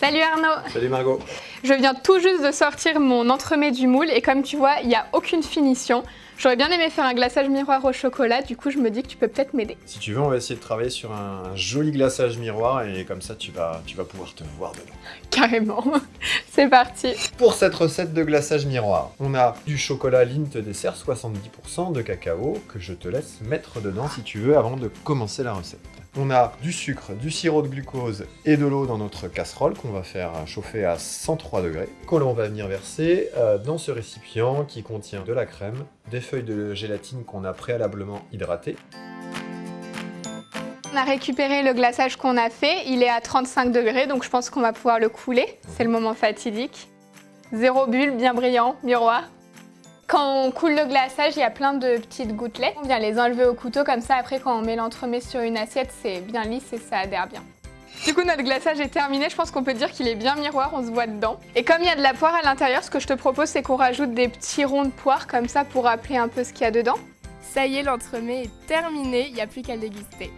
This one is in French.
Salut Arnaud Salut Margot Je viens tout juste de sortir mon entremets du moule et comme tu vois, il n'y a aucune finition. J'aurais bien aimé faire un glaçage miroir au chocolat, du coup je me dis que tu peux peut-être m'aider. Si tu veux, on va essayer de travailler sur un joli glaçage miroir et comme ça tu vas, tu vas pouvoir te voir dedans. Carrément C'est parti Pour cette recette de glaçage miroir, on a du chocolat Lindt dessert 70% de cacao que je te laisse mettre dedans si tu veux avant de commencer la recette. On a du sucre, du sirop de glucose et de l'eau dans notre casserole qu'on va faire chauffer à 103 degrés, que l'on va venir verser euh, dans ce récipient qui contient de la crème, des feuilles de gélatine qu'on a préalablement hydratées. On a récupéré le glaçage qu'on a fait, il est à 35 degrés donc je pense qu'on va pouvoir le couler, c'est le moment fatidique. Zéro bulle, bien brillant, miroir. Quand on coule le glaçage, il y a plein de petites gouttelettes. On vient les enlever au couteau, comme ça après quand on met l'entremet sur une assiette, c'est bien lisse et ça adhère bien. Du coup, notre glaçage est terminé, je pense qu'on peut dire qu'il est bien miroir, on se voit dedans. Et comme il y a de la poire à l'intérieur, ce que je te propose, c'est qu'on rajoute des petits ronds de poire comme ça pour rappeler un peu ce qu'il y a dedans. Ça y est, l'entremet est terminé, il n'y a plus qu'à le déguster.